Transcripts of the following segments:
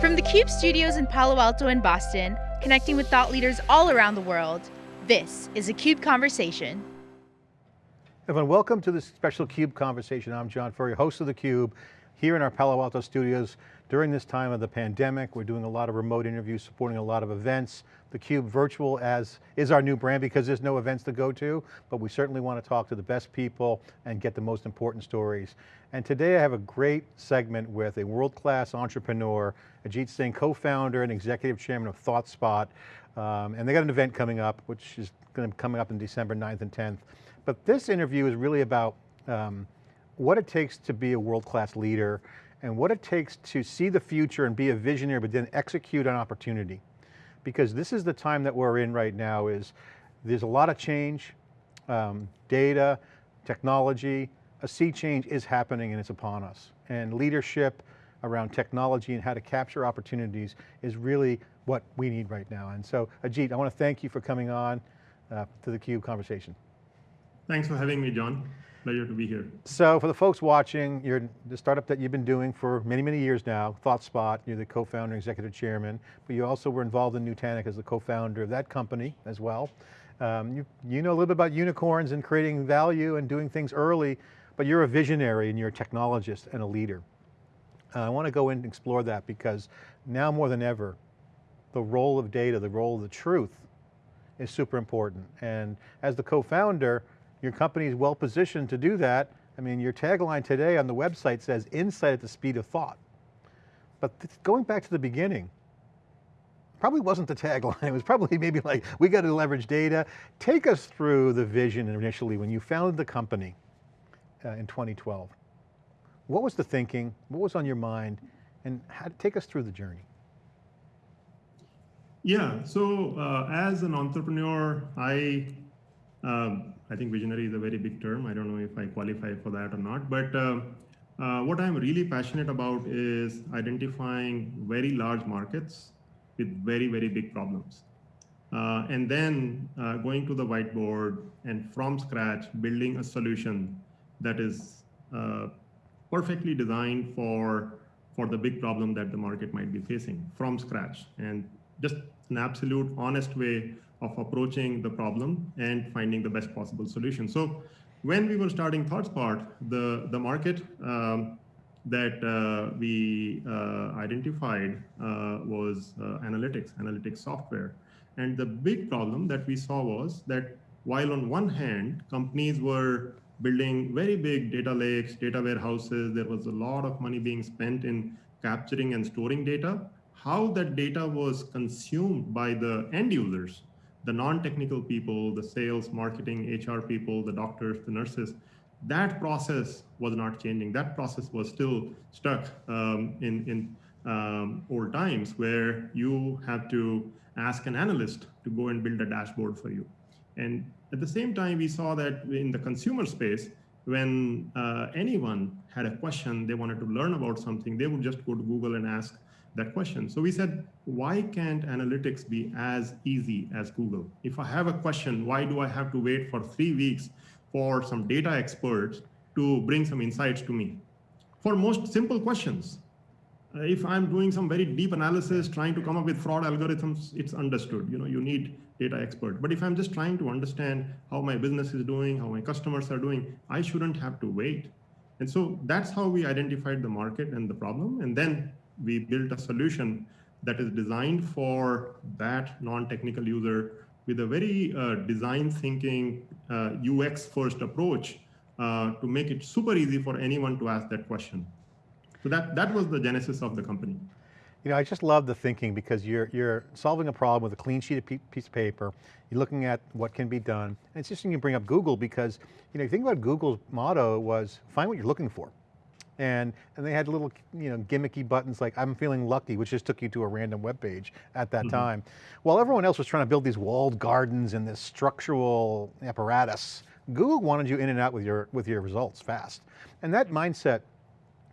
From the CUBE studios in Palo Alto and Boston, connecting with thought leaders all around the world, this is a CUBE Conversation. Everyone, welcome to this special CUBE Conversation. I'm John Furrier, host of theCUBE, here in our Palo Alto studios. During this time of the pandemic, we're doing a lot of remote interviews, supporting a lot of events. theCUBE virtual as is our new brand because there's no events to go to, but we certainly want to talk to the best people and get the most important stories. And today I have a great segment with a world-class entrepreneur, Ajit Singh, co-founder and executive chairman of ThoughtSpot. Um, and they got an event coming up, which is going to be coming up in December 9th and 10th. But this interview is really about um, what it takes to be a world-class leader and what it takes to see the future and be a visionary, but then execute on opportunity. Because this is the time that we're in right now is, there's a lot of change, um, data, technology, a sea change is happening and it's upon us. And leadership around technology and how to capture opportunities is really what we need right now. And so Ajit, I want to thank you for coming on uh, to the CUBE conversation. Thanks for having me, John. Pleasure to be here. So for the folks watching, you're the startup that you've been doing for many, many years now, ThoughtSpot, you're the co-founder, and executive chairman, but you also were involved in Nutanix as the co-founder of that company as well. Um, you, you know a little bit about unicorns and creating value and doing things early, but you're a visionary and you're a technologist and a leader. Uh, I want to go in and explore that because now more than ever, the role of data, the role of the truth is super important. And as the co-founder, your company is well positioned to do that. I mean, your tagline today on the website says insight at the speed of thought. But going back to the beginning, probably wasn't the tagline. It was probably maybe like, we got to leverage data. Take us through the vision initially when you founded the company uh, in 2012. What was the thinking? What was on your mind? And how, to take us through the journey. Yeah, so uh, as an entrepreneur, I um, I think visionary is a very big term. I don't know if I qualify for that or not. But uh, uh, what I'm really passionate about is identifying very large markets with very, very big problems. Uh, and then uh, going to the whiteboard and from scratch, building a solution that is uh, perfectly designed for, for the big problem that the market might be facing from scratch. And just an absolute honest way of approaching the problem and finding the best possible solution. So when we were starting ThoughtSpot, the, the market um, that uh, we uh, identified uh, was uh, analytics, analytics software. And the big problem that we saw was that while on one hand, companies were building very big data lakes, data warehouses, there was a lot of money being spent in capturing and storing data, how that data was consumed by the end users the non-technical people, the sales, marketing, HR people, the doctors, the nurses, that process was not changing. That process was still stuck um, in, in um, old times where you have to ask an analyst to go and build a dashboard for you. And at the same time, we saw that in the consumer space, when uh, anyone had a question, they wanted to learn about something, they would just go to Google and ask that question. So we said, why can't analytics be as easy as Google? If I have a question, why do I have to wait for three weeks for some data experts to bring some insights to me? For most simple questions, uh, if I'm doing some very deep analysis, trying to come up with fraud algorithms, it's understood. You know, you need data expert. But if I'm just trying to understand how my business is doing, how my customers are doing, I shouldn't have to wait. And so that's how we identified the market and the problem. And then we built a solution that is designed for that non-technical user with a very uh, design thinking uh, UX first approach uh, to make it super easy for anyone to ask that question. So that, that was the genesis of the company. You know, I just love the thinking because you're, you're solving a problem with a clean sheet of piece of paper. You're looking at what can be done. And it's interesting you bring up Google because, you know, you think about Google's motto was find what you're looking for and, and they had little you know, gimmicky buttons like I'm feeling lucky, which just took you to a random web page at that mm -hmm. time. While everyone else was trying to build these walled gardens and this structural apparatus, Google wanted you in and out with your, with your results fast. And that mindset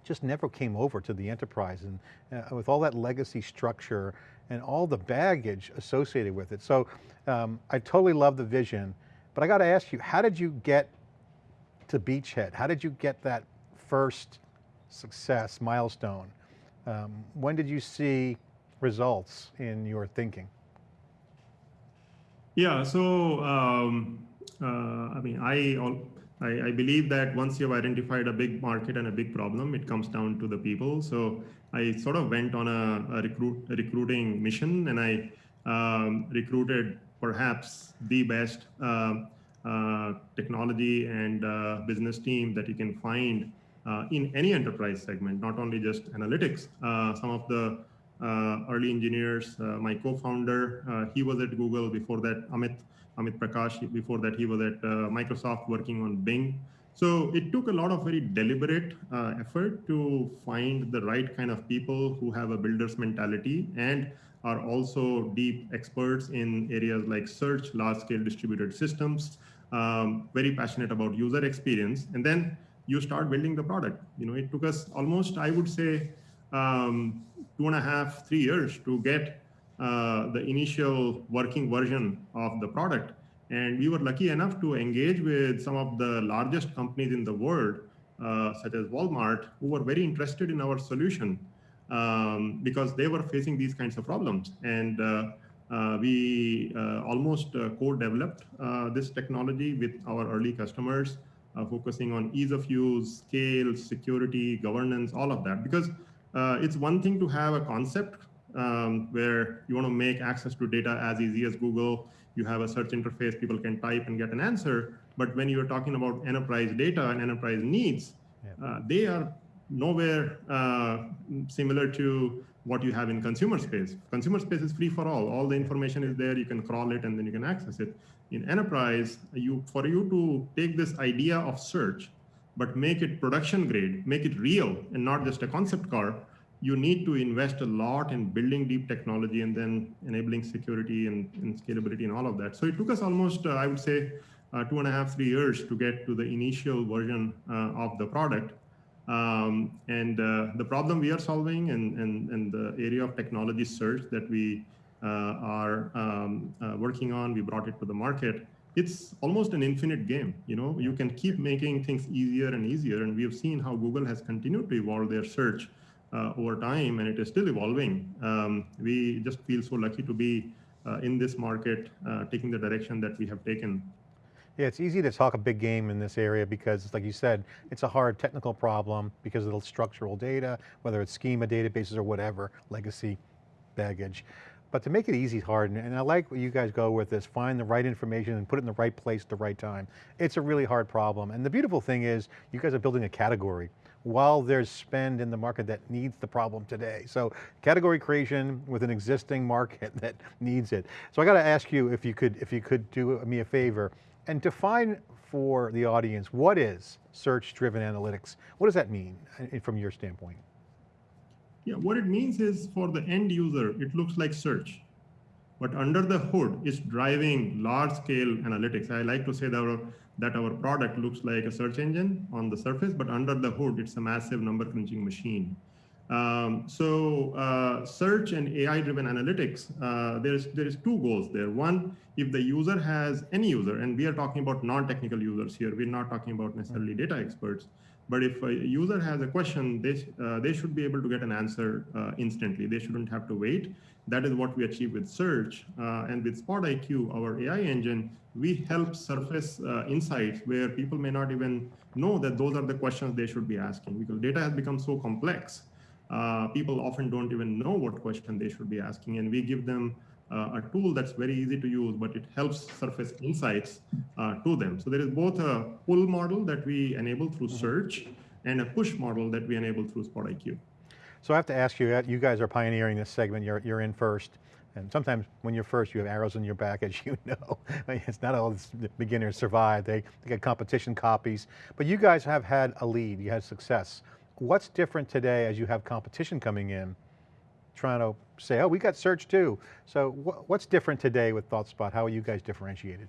just never came over to the enterprise and uh, with all that legacy structure and all the baggage associated with it. So um, I totally love the vision, but I got to ask you, how did you get to Beachhead? How did you get that first success milestone Um, when did you see results in your thinking? Yeah, so um, uh, I mean, I, I, I believe that once you've identified a big market and a big problem, it comes down to the people. So I sort of went on a, a recruit a recruiting mission, and I um, recruited perhaps the best uh, uh, technology and uh, business team that you can find in any enterprise segment, not only just analytics. Uh, some of the uh, early engineers. Uh, my co-founder, uh, he was at Google before that. Amit Amit Prakash. Before that, he was at Microsoft working on Bing. So it took a lot of very deliberate uh, effort to find the right kind of people who have a builder's mentality and are also deep experts in areas like search, large scale distributed systems, um, very passionate about user experience. And then you start building the product. You know, it took us almost, I would say, um, two and a half, three years to get uh, the initial working version of the product. And we were lucky enough to engage with some of the largest companies in the world, uh, such as Walmart, who were very interested in our solution um, because they were facing these kinds of problems. And uh, uh, we uh, almost uh, co-developed this technology with our early customers, focusing on ease of use, scale, security, governance, all of that. Because uh, it's one thing to have a concept um, where you want to make access to data as easy as Google. You have a search interface, people can type and get an answer. But when you're talking about enterprise data and enterprise needs, yeah. uh, they are nowhere uh, similar to what you have in consumer space. Consumer space is free for all. All the information is there. You can crawl it and then you can access it. In enterprise, you for you to take this idea of search but make it production grade, make it real and not just a concept car, you need to invest a lot in building deep technology and then enabling security and, and scalability and all of that. So it took us almost, uh, I would say, uh, two and a half, three years to get to the initial version uh, of the product. Um, and uh, the problem we are solving and, and, and the area of technology search that we are um, uh, working on, we brought it to the market, it's almost an infinite game. You know, you can keep making things easier and easier. And we have seen how Google has continued to evolve their search uh, over time, and it is still evolving. Um, we just feel so lucky to be uh, in this market, uh, taking the direction that we have taken. Yeah, it's easy to talk a big game in this area because like you said, it's a hard technical problem because of the structural data, whether it's schema databases or whatever, legacy baggage. But to make it easy, hard, and I like what you guys go with this, find the right information and put it in the right place at the right time. It's a really hard problem. And the beautiful thing is, you guys are building a category while there's spend in the market that needs the problem today. So category creation with an existing market that needs it. So I got to ask you if you could, if you could do me a favor and define for the audience, what is search-driven analytics? What does that mean uh, from your standpoint? Yeah, what it means is for the end user, it looks like search. But under the hood, it's driving large scale analytics. I like to say that our, that our product looks like a search engine on the surface, but under the hood, it's a massive number crunching machine. Um, so uh, search and AI-driven analytics, uh, there's there is two goals there. One, if the user has any user, and we are talking about non-technical users here, we're not talking about necessarily data experts. But if a user has a question, they, uh, they should be able to get an answer uh, instantly. They shouldn't have to wait. That is what we achieve with search. Uh, and with SpotIQ, our AI engine, we help surface uh, insights where people may not even know that those are the questions they should be asking because data has become so complex. Uh, people often don't even know what question they should be asking. And we give them uh, a tool that's very easy to use, but it helps surface insights uh, to them. So there is both a pull model that we enable through mm-hmm. search and a push model that we enable through SpotIQ. So I have to ask you, you guys are pioneering this segment, you're, you're in first. And sometimes when you're first, you have arrows in your back, as you know. it's not all the beginners survive. They, they get competition copies. But you guys have had a lead, you had success. What's different today as you have competition coming in trying to say, oh, we got search too. So wh what's different today with ThoughtSpot? How are you guys differentiated?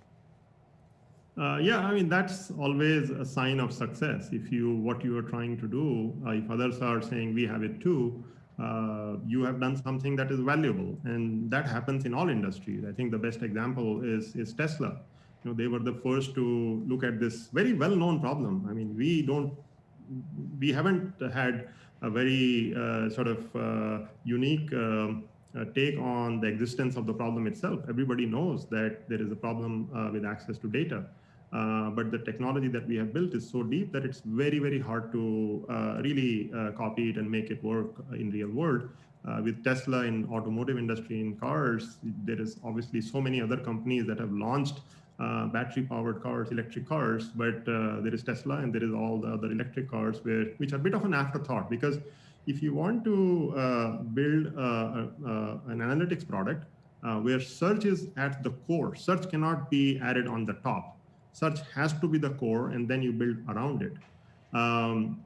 Uh, yeah, I mean, that's always a sign of success. If you, what you are trying to do, uh, if others are saying we have it too, uh, you have done something that is valuable. And that happens in all industries. I think the best example is, is Tesla. You know, they were the first to look at this very well-known problem. I mean, we don't, we haven't had a very uh, sort of uh, unique uh, take on the existence of the problem itself. Everybody knows that there is a problem uh, with access to data. Uh, but the technology that we have built is so deep that it's very, very hard to uh, really copy it and make it work in real world. with Tesla in automotive industry in cars, there is obviously so many other companies that have launched uh, battery powered cars, electric cars, but uh, there is Tesla and there is all the other electric cars where, which are a bit of an afterthought because if you want to uh, build uh, uh, an analytics product uh, where search is at the core, search cannot be added on the top. Search has to be the core and then you build around it. Um,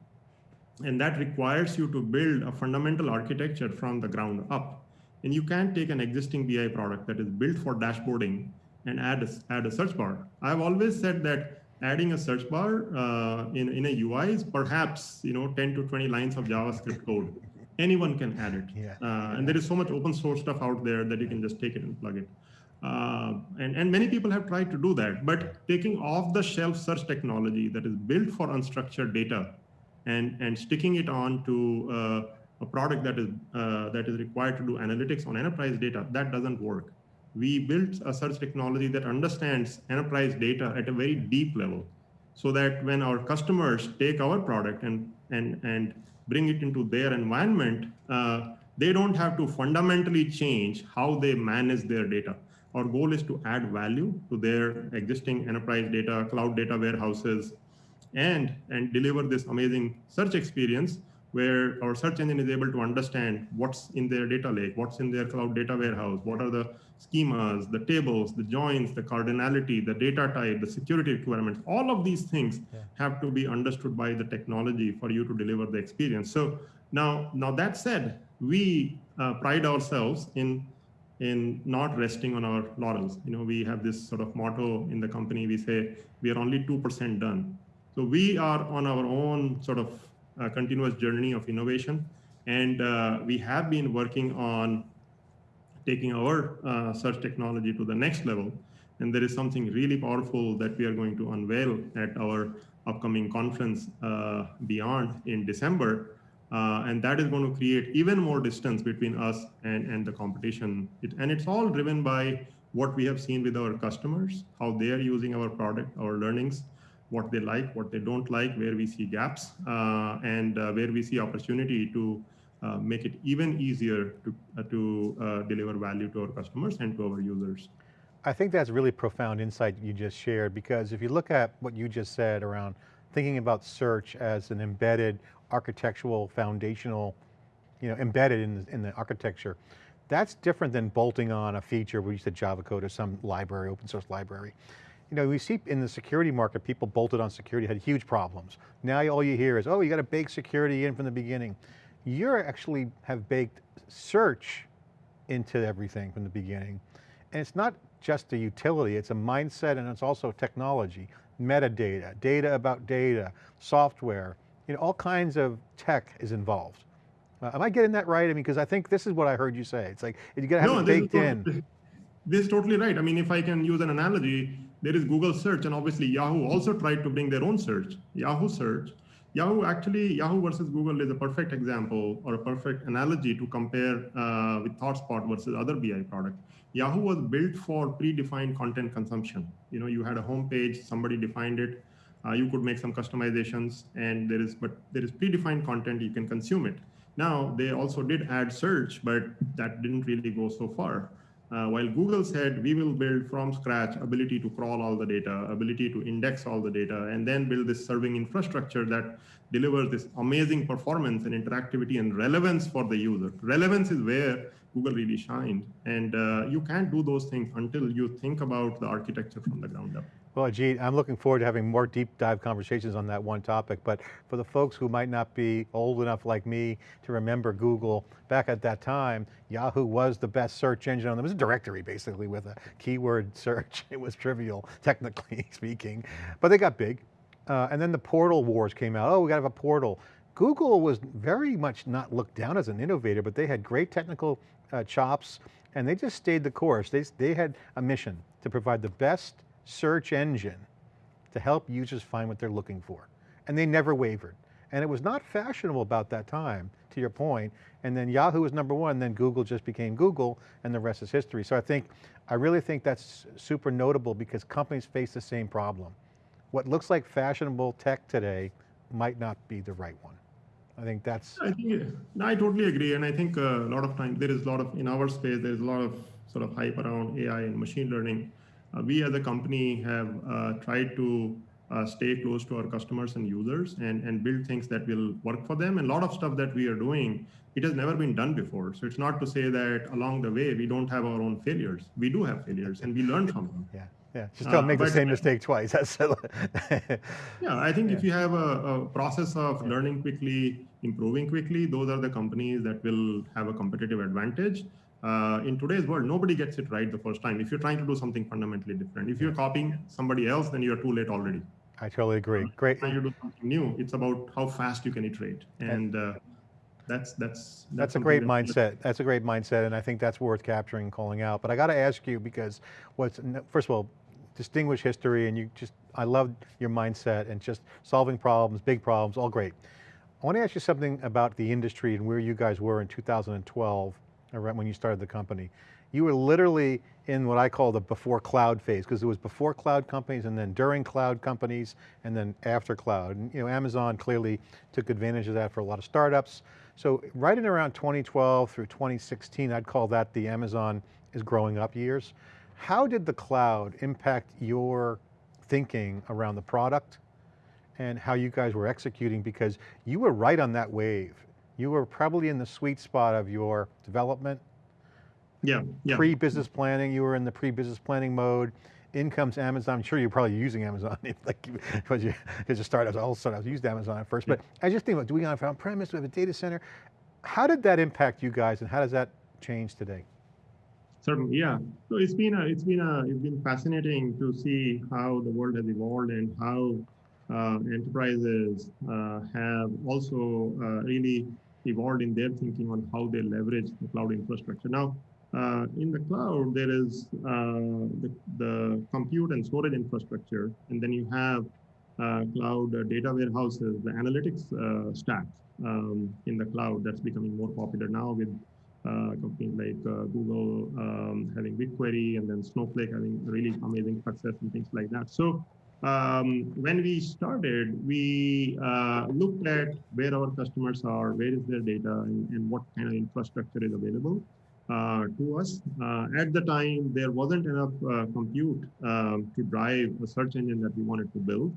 and that requires you to build a fundamental architecture from the ground up. And you can't take an existing BI product that is built for dashboarding and add a, add a search bar. I've always said that adding a search bar uh, in, in a UI is perhaps you know 10 to 20 lines of JavaScript code. Anyone can add it. Yeah. Uh, and there is so much open source stuff out there that you can just take it and plug it. Uh, and, and many people have tried to do that, but taking off the shelf search technology that is built for unstructured data and, and sticking it on to uh, a product that is, uh, that is required to do analytics on enterprise data, that doesn't work we built a search technology that understands enterprise data at a very deep level so that when our customers take our product and, and, and bring it into their environment, uh, they don't have to fundamentally change how they manage their data. Our goal is to add value to their existing enterprise data, cloud data warehouses, and, and deliver this amazing search experience where our search engine is able to understand what's in their data lake, what's in their cloud data warehouse, what are the schemas, the tables, the joins, the cardinality, the data type, the security requirements, all of these things yeah. have to be understood by the technology for you to deliver the experience. So now, now that said, we uh, pride ourselves in in not resting on our laurels. You know, we have this sort of motto in the company. We say we are only two percent done. So we are on our own sort of continuous journey of innovation. And uh, we have been working on taking our uh, search technology to the next level. And there is something really powerful that we are going to unveil at our upcoming conference beyond in December. Uh, and that is going to create even more distance between us and, and the competition. It, and it's all driven by what we have seen with our customers, how they are using our product, our learnings, what they like, what they don't like, where we see gaps, uh, and uh, where we see opportunity to uh, make it even easier to, to deliver value to our customers and to our users. I think that's really profound insight you just shared because if you look at what you just said around thinking about search as an embedded architectural foundational, you know, embedded in the, in the architecture, that's different than bolting on a feature we used said Java code or some library, open source library you know, we see in the security market, people bolted on security, had huge problems. Now all you hear is, oh, you got to bake security in from the beginning. You actually have baked search into everything from the beginning. And it's not just a utility, it's a mindset and it's also technology, metadata, data about data, software, you know, all kinds of tech is involved. Uh, am I getting that right? I mean, because I think this is what I heard you say. It's like, you got to have no, it baked in. This is totally right. I mean, if I can use an analogy, there is Google search and obviously Yahoo also tried to bring their own search, Yahoo search. Yahoo actually, Yahoo versus Google is a perfect example or a perfect analogy to compare uh, with ThoughtSpot versus other BI product. Yahoo was built for predefined content consumption. You know, you had a homepage, somebody defined it, uh, you could make some customizations and there is, but there is predefined content, you can consume it. Now, they also did add search, but that didn't really go so far. Uh, while Google said we will build from scratch ability to crawl all the data, ability to index all the data, and then build this serving infrastructure that delivers this amazing performance and interactivity and relevance for the user. Relevance is where Google really shined. And uh, you can't do those things until you think about the architecture from the ground up. Well, Ajit, I'm looking forward to having more deep dive conversations on that one topic, but for the folks who might not be old enough like me to remember Google, back at that time, Yahoo was the best search engine on, it was a directory basically with a keyword search. It was trivial, technically speaking, but they got big. Uh, and then the portal wars came out. Oh, we got to have a portal. Google was very much not looked down as an innovator, but they had great technical uh, chops and they just stayed the course. They, they had a mission to provide the best search engine to help users find what they're looking for. And they never wavered. And it was not fashionable about that time, to your point. And then Yahoo was number one, then Google just became Google, and the rest is history. So I think, I really think that's super notable because companies face the same problem. What looks like fashionable tech today might not be the right one. I think that's. I think, I totally agree. And I think uh, a lot of time, there is a lot of, in our space, there's a lot of sort of hype around AI and machine learning. Uh, we as a company have uh, tried to uh, stay close to our customers and users and, and build things that will work for them. And a lot of stuff that we are doing, it has never been done before. So it's not to say that along the way, we don't have our own failures. We do have failures and we learn from them. Yeah. Yeah, just don't uh, make the same mistake twice. That's yeah, I think yeah. if you have a, a process of yeah. learning quickly, improving quickly, those are the companies that will have a competitive advantage. Uh, in today's world, nobody gets it right the first time. If you're trying to do something fundamentally different, if you're copying somebody else, then you're too late already. I totally agree. Great. Trying to do something new, it's about how fast you can iterate, and uh, that's that's that's, that's a great mindset. That's a great mindset, and I think that's worth capturing and calling out. But I got to ask you because what's first of all, distinguished history, and you just I love your mindset and just solving problems, big problems, all great. I want to ask you something about the industry and where you guys were in 2012, when you started the company. You were literally in what I call the before cloud phase, because it was before cloud companies and then during cloud companies and then after cloud. And you know, Amazon clearly took advantage of that for a lot of startups. So right in around 2012 through 2016, I'd call that the Amazon is growing up years. How did the cloud impact your thinking around the product and how you guys were executing? Because you were right on that wave. You were probably in the sweet spot of your development. Yeah, yeah. Pre-business planning, you were in the pre-business planning mode. In comes Amazon. I'm sure you're probably using Amazon, like because you, because you startups, all startups used Amazon at first. Yeah. But I just think about, do we have on-premise, do we have a data center? How did that impact you guys and how does that change today? Certainly, yeah. So it's been a, it's been a, it's been fascinating to see how the world has evolved and how uh, enterprises uh, have also uh, really evolved in their thinking on how they leverage the cloud infrastructure. Now, uh, in the cloud, there is uh, the, the, compute and storage infrastructure, and then you have uh, cloud data warehouses, the analytics stack um, in the cloud that's becoming more popular now with uh, companies like uh, Google um, having BigQuery and then Snowflake having really amazing success and things like that. So um, when we started, we uh, looked at where our customers are, where is their data, and, and what kind of infrastructure is available uh, to us. Uh, at the time, there wasn't enough uh, compute um, to drive a search engine that we wanted to build.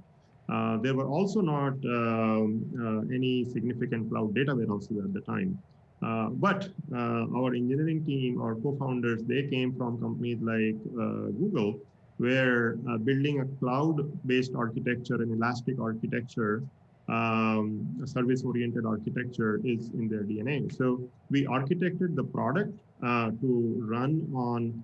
there were also not um, any significant cloud data warehouses at the time. Uh, but uh, our engineering team, our co-founders, they came from companies like uh, Google, where uh, building a cloud-based architecture, an elastic architecture, um, a service-oriented architecture is in their DNA. So we architected the product uh, to run on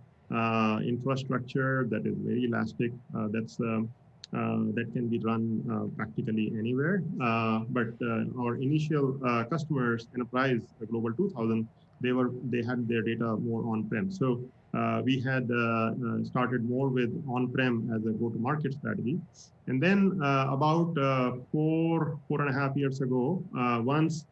infrastructure that is very elastic, that's um, uh, that can be run uh, practically anywhere. Uh, but our initial customers, enterprise global 2000, they were they had their data more on-prem. So uh, we had uh, uh, started more with on-prem as a go-to-market strategy. And then about four, four and a half years ago, once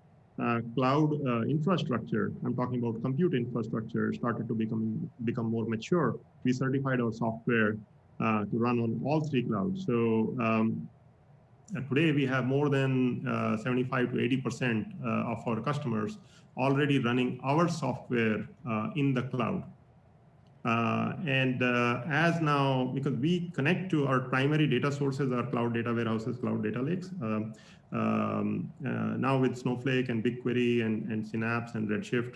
cloud infrastructure, I'm talking about compute infrastructure, started to become, become more mature, we certified our software uh, to run on all three clouds. So um, today we have more than uh, 75 to 80% uh, of our customers already running our software uh, in the cloud. Uh, and uh, as now, because we connect to our primary data sources, our cloud data warehouses, cloud data lakes, um, um, now with Snowflake and BigQuery and, and Synapse and Redshift,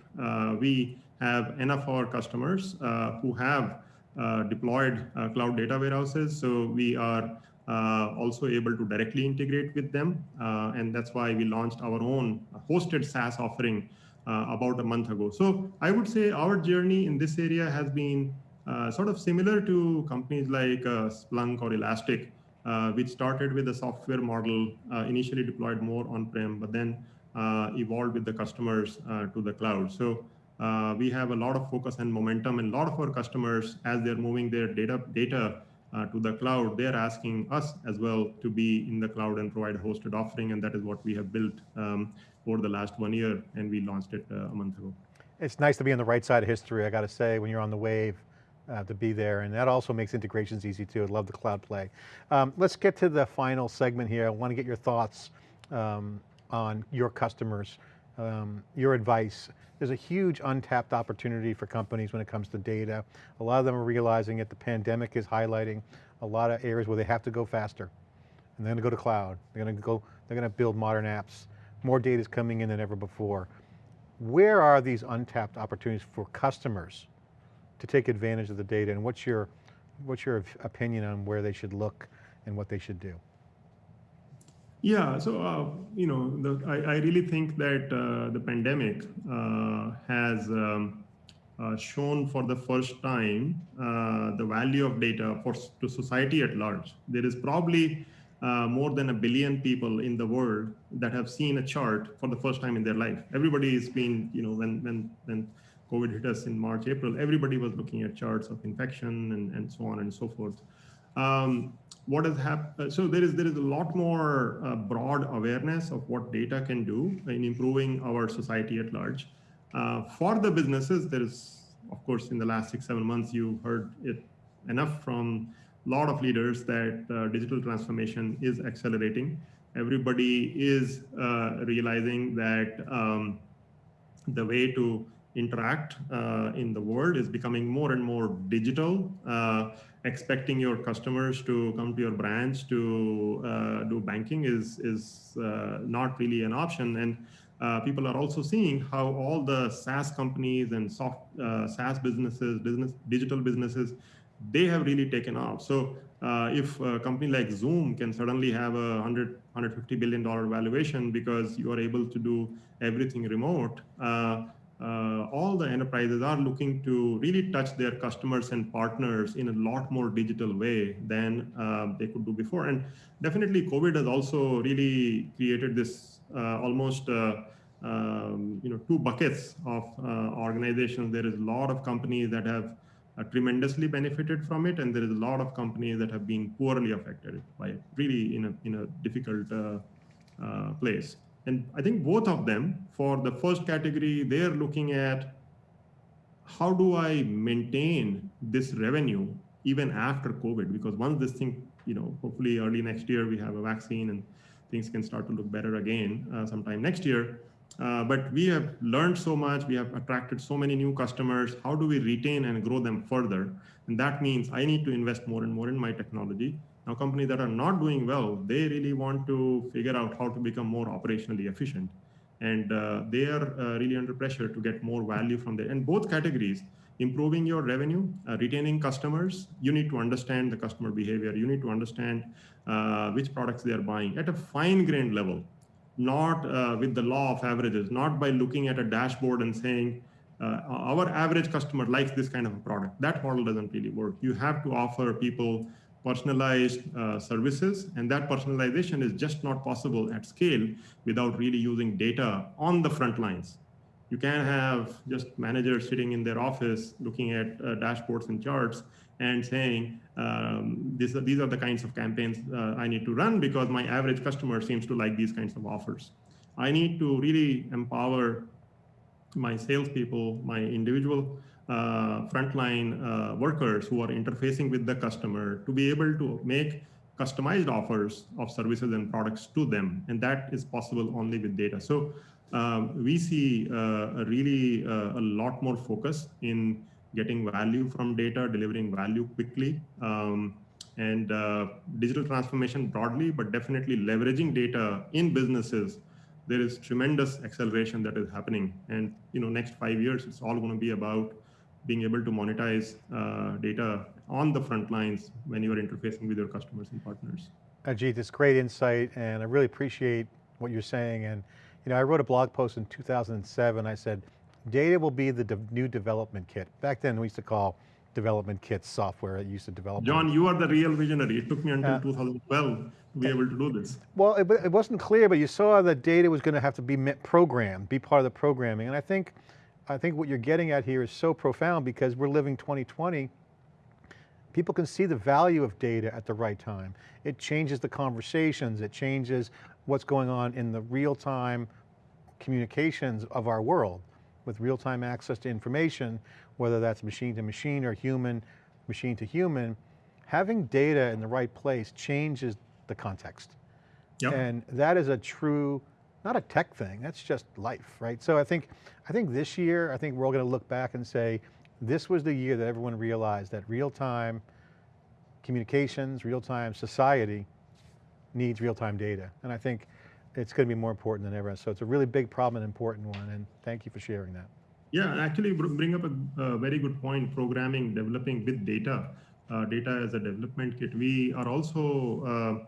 we have enough our customers who have uh, deployed uh, cloud data warehouses. So we are uh, also able to directly integrate with them. and that's why we launched our own hosted SaaS offering about a month ago. So I would say our journey in this area has been sort of similar to companies like Splunk or Elastic, uh, which started with a software model, uh, initially deployed more on-prem, but then uh, evolved with the customers to the cloud. So uh, we have a lot of focus and momentum and a lot of our customers, as they're moving their data, data uh, to the cloud, they're asking us as well to be in the cloud and provide a hosted offering. And that is what we have built um, over the last one year. And we launched it uh, a month ago. It's nice to be on the right side of history, I got to say, when you're on the wave, uh, to be there. And that also makes integrations easy too. I love the cloud play. Um, let's get to the final segment here. I want to get your thoughts um, on your customers, um, your advice. There's a huge untapped opportunity for companies when it comes to data. A lot of them are realizing it. The pandemic is highlighting a lot of areas where they have to go faster. And they're going to go to cloud. They're going to go, they're going to build modern apps. More data is coming in than ever before. Where are these untapped opportunities for customers to take advantage of the data and what's your, what's your opinion on where they should look and what they should do? Yeah, so uh, you know, the, I, I, really think that uh, the pandemic uh, has um, uh, shown for the first time uh, the value of data for to society at large. There is probably uh, more than a billion people in the world that have seen a chart for the first time in their life. Everybody has been, you know, when when when COVID hit us in March, April, everybody was looking at charts of infection and, and so on and so forth. Um, what has happened? Uh, so there is there is a lot more uh, broad awareness of what data can do in improving our society at large. Uh, for the businesses, there is, of course, in the last six seven months, you heard it enough from a lot of leaders that uh, digital transformation is accelerating. Everybody is uh, realizing that um, the way to interact uh, in the world is becoming more and more digital. Uh, expecting your customers to come to your branch to uh, do banking is is uh, not really an option. And uh, people are also seeing how all the SaaS companies and soft uh, SaaS businesses, business digital businesses, they have really taken off. So if a company like Zoom can suddenly have a 100, 150 billion dollar valuation because you are able to do everything remote uh, all the enterprises are looking to really touch their customers and partners in a lot more digital way than uh, they could do before. And definitely COVID has also really created this uh, almost uh, um, you know two buckets of uh, organizations. There is a lot of companies that have uh, tremendously benefited from it, and there is a lot of companies that have been poorly affected by it, really in a, in a difficult place. And I think both of them, for the first category, they're looking at how do I maintain this revenue even after COVID? Because once this thing, you know, hopefully early next year we have a vaccine and things can start to look better again uh, sometime next year. Uh, but we have learned so much, we have attracted so many new customers. How do we retain and grow them further? And that means I need to invest more and more in my technology. Now, companies that are not doing well, they really want to figure out how to become more operationally efficient. And uh, they are uh, really under pressure to get more value from there. And both categories, improving your revenue, uh, retaining customers, you need to understand the customer behavior. You need to understand uh, which products they are buying at a fine grained level, not uh, with the law of averages, not by looking at a dashboard and saying, uh, our average customer likes this kind of a product. That model doesn't really work. You have to offer people personalized uh, services. And that personalization is just not possible at scale without really using data on the front lines. You can't have just managers sitting in their office looking at uh, dashboards and charts and saying, um, this, these are the kinds of campaigns uh, I need to run because my average customer seems to like these kinds of offers. I need to really empower my salespeople, my individual uh, frontline uh, workers who are interfacing with the customer to be able to make customized offers of services and products to them. And that is possible only with data. So um, we see uh, really uh, a lot more focus in getting value from data, delivering value quickly, um, and uh, digital transformation broadly, but definitely leveraging data in businesses. There is tremendous acceleration that is happening. And you know, next five years, it's all going to be about being able to monetize uh, data on the front lines when you are interfacing with your customers and partners. Ajit, it's great insight and I really appreciate what you're saying. And you know, I wrote a blog post in 2007. I said, data will be the de new development kit. Back then we used to call development kits software that used to develop. John, you are the real visionary. It took me until uh, 2012 to be able to do this. Well, it, it wasn't clear, but you saw that data was going to have to be met programmed, be part of the programming. And I think I think what you're getting at here is so profound because we're living 2020. people can see the value of data at the right time. It changes the conversations, it changes what's going on in the real time communications of our world with real-time access to information, whether that's machine to machine or human, machine to human, having data in the right place changes the context. Yep. And that is a true, not a tech thing, that's just life, right? So I think, I think this year, I think we're all going to look back and say, this was the year that everyone realized that real-time communications, real-time society needs real-time data. And I think it's going to be more important than ever. So it's a really big problem and important one. And thank you for sharing that. Yeah, actually bring up a, a very good point, programming, developing with data, uh, data as a development kit. We are also uh,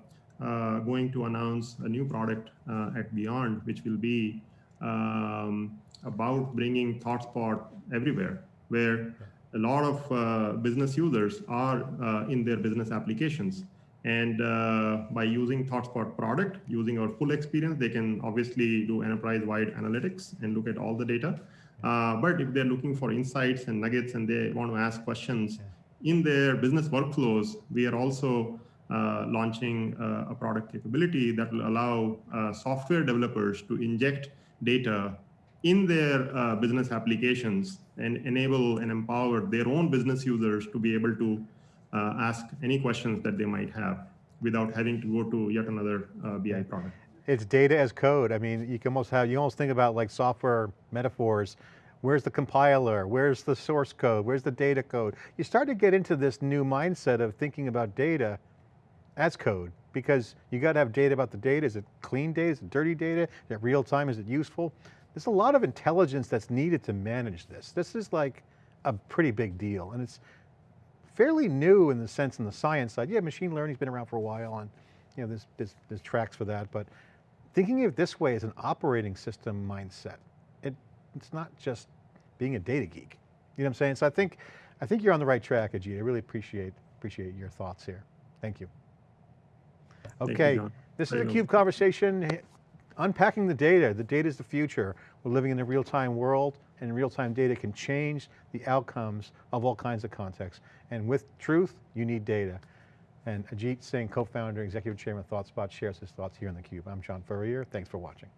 going to announce a new product uh, at Beyond, which will be um, about bringing ThoughtSpot everywhere, where a lot of uh, business users are uh, in their business applications. And uh, by using ThoughtSpot product, using our full experience, they can obviously do enterprise-wide analytics and look at all the data. Uh, but if they're looking for insights and nuggets and they want to ask questions in their business workflows, we are also uh, launching uh, a product capability that will allow uh, software developers to inject data in their uh, business applications and enable and empower their own business users to be able to uh, ask any questions that they might have without having to go to yet another uh, BI product. It's data as code. I mean, you can almost have, you almost think about like software metaphors. Where's the compiler? Where's the source code? Where's the data code? You start to get into this new mindset of thinking about data as code because you got to have data about the data. Is it clean data? Is it dirty data? Is it real time? Is it useful? There's a lot of intelligence that's needed to manage this. This is like a pretty big deal and it's fairly new in the sense in the science side. Yeah, machine learning's been around for a while and you know, there's, there's, there's tracks for that, but thinking of it this way as an operating system mindset, it, it's not just being a data geek. You know what I'm saying? So I think, I think you're on the right track, Ajit. I really appreciate, appreciate your thoughts here. Thank you. You, Okay, John. this is a. CUBE conversation, unpacking the data. The data is the future. We're living in a real-time world and real-time data can change the outcomes of all kinds of contexts. And with truth, you need data. And Ajit Singh, co-founder, and executive chairman of ThoughtSpot shares his thoughts here on theCUBE. I'm John Furrier, thanks for watching.